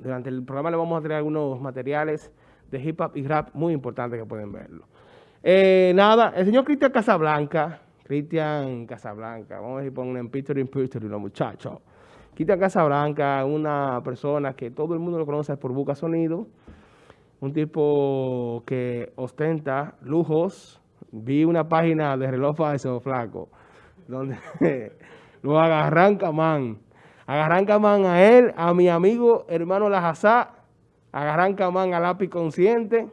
Durante el programa le vamos a traer algunos materiales de hip hop y rap muy importantes que pueden verlo. Eh, nada, el señor Cristian Casablanca, Cristian Casablanca, vamos a si ponen en Picture in Picture los muchachos. Cristian Casablanca, una persona que todo el mundo lo conoce por Buca Sonido, un tipo que ostenta lujos. Vi una página de reloj falso, flaco, donde lo agarran camán. Agarran camán a él, a mi amigo hermano Lajazá, agarran camán a lápiz consciente,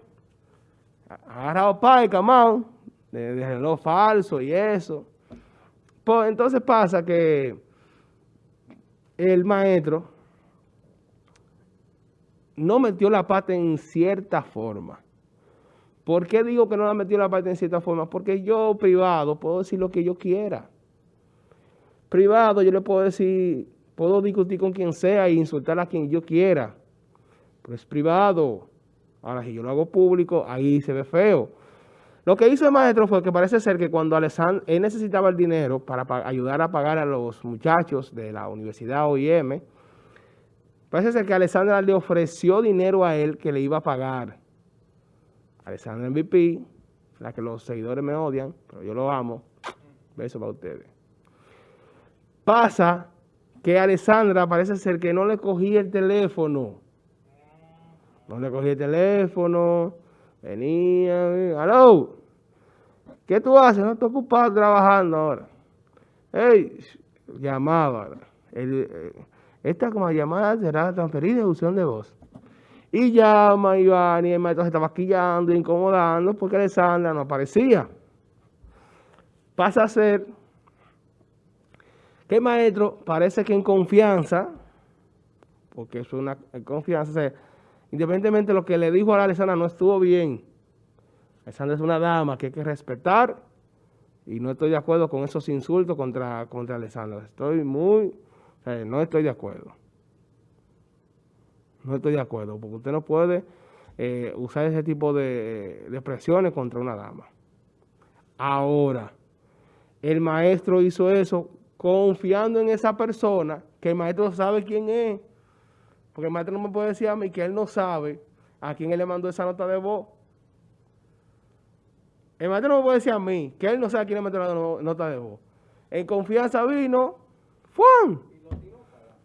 agarrado para el camán, de, reloj falso y eso. Pues entonces pasa que el maestro no metió la pata en cierta forma. ¿Por qué digo que no la metió la pata en cierta forma? Porque yo privado puedo decir lo que yo quiera. Privado yo le puedo decir, puedo discutir con quien sea e insultar a quien yo quiera. Pero es privado. Ahora, si yo lo hago público, ahí se ve feo. Lo que hizo el maestro fue que parece ser que cuando Alessandro, él necesitaba el dinero para ayudar a pagar a los muchachos de la Universidad OIM, parece ser que Alessandra le ofreció dinero a él que le iba a pagar. Alessandra MVP, la que los seguidores me odian, pero yo lo amo. Beso para ustedes. Pasa que Alessandra parece ser que no le cogía el teléfono. No le cogía el teléfono Venía, aló, ¿qué tú haces? No estoy ocupado trabajando ahora. Ey, llamaba. Eh, esta como llamada será transferida de opción de voz. Y llama Iván y el maestro se estaba quillando, incomodando porque Alessandra no aparecía. Pasa a ser que el maestro parece que en confianza, porque es una confianza, Independientemente de lo que le dijo a la Alessandra no estuvo bien. Alessandra es una dama que hay que respetar y no estoy de acuerdo con esos insultos contra, contra Alessandra. Estoy muy, no estoy de acuerdo. No estoy de acuerdo, porque usted no puede eh, usar ese tipo de, de expresiones contra una dama. Ahora, el maestro hizo eso confiando en esa persona, que el maestro sabe quién es. Porque el maestro no me puede decir a mí que él no sabe a quién él le mandó esa nota de voz. El maestro no me puede decir a mí que él no sabe a quién le mandó la nota de voz. En confianza vino, ¡fum!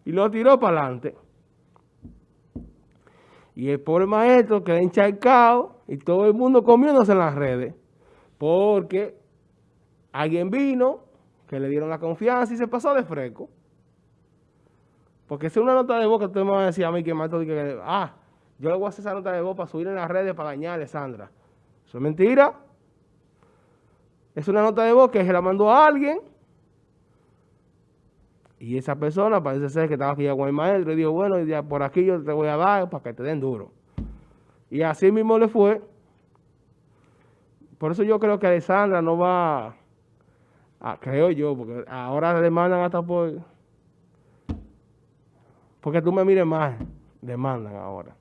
Y lo tiró para adelante. Y el pobre maestro quedó encharcado y todo el mundo comiéndose en las redes. Porque alguien vino, que le dieron la confianza y se pasó de fresco. Porque si una nota de voz que usted me va a decir a mí que maestro que, ah, yo le voy a hacer esa nota de voz para subir en las redes para dañar a Alessandra. Eso es mentira. Es una nota de voz que se la mandó a alguien. Y esa persona parece ser que estaba aquí con el maestro y dijo, bueno, ya por aquí yo te voy a dar para que te den duro. Y así mismo le fue. Por eso yo creo que Alessandra no va, a, creo yo, porque ahora le mandan hasta por porque tú me mires más, demandan ahora.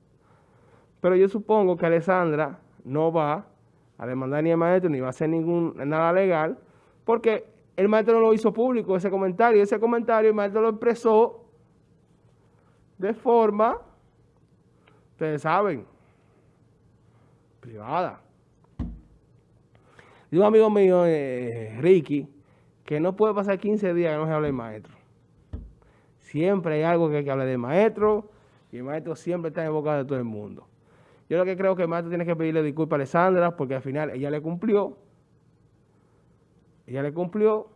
Pero yo supongo que Alessandra no va a demandar ni al maestro, ni va a hacer ningún, nada legal, porque el maestro no lo hizo público, ese comentario. Ese comentario el maestro lo expresó de forma, ustedes saben, privada. Digo un amigo mío, eh, Ricky, que no puede pasar 15 días que no se hable el maestro. Siempre hay algo que hay que hablar del maestro y el maestro siempre está en boca de todo el mundo. Yo lo que creo que el maestro tiene que pedirle disculpas a Alessandra porque al final ella le cumplió. Ella le cumplió.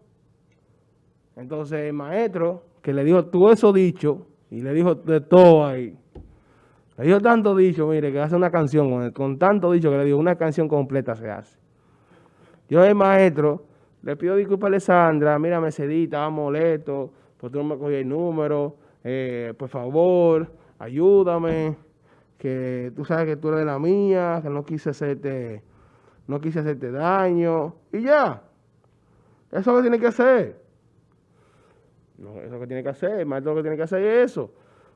Entonces el maestro que le dijo todo eso dicho y le dijo de todo ahí. Le dijo tanto dicho, mire, que hace una canción con, tanto dicho que le dijo una canción completa se hace. Yo el maestro le pido disculpas a Alessandra, mira, me cedí, estaba molesto, tú no me cogí el número, eh, por favor, ayúdame, que tú sabes que tú eres de la mía, que no quise hacerte, no quise hacerte daño, y ya. Eso es lo que tiene que hacer. Eso es lo que tiene que hacer, el maestro lo que tiene que hacer es eso.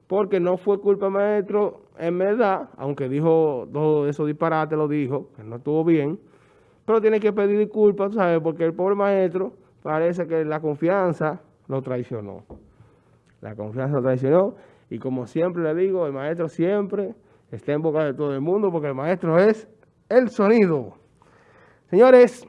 Porque no fue culpa maestro, en verdad, aunque dijo todo eso disparate, lo dijo, que no estuvo bien, pero tiene que pedir disculpas, ¿sabes? Porque el pobre maestro parece que la confianza lo traicionó. La confianza lo traicionó. Y como siempre le digo, el maestro siempre está en boca de todo el mundo porque el maestro es el sonido. Señores,